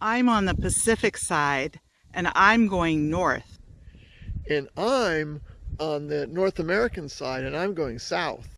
I'm on the Pacific side and I'm going north. And I'm on the North American side and I'm going south.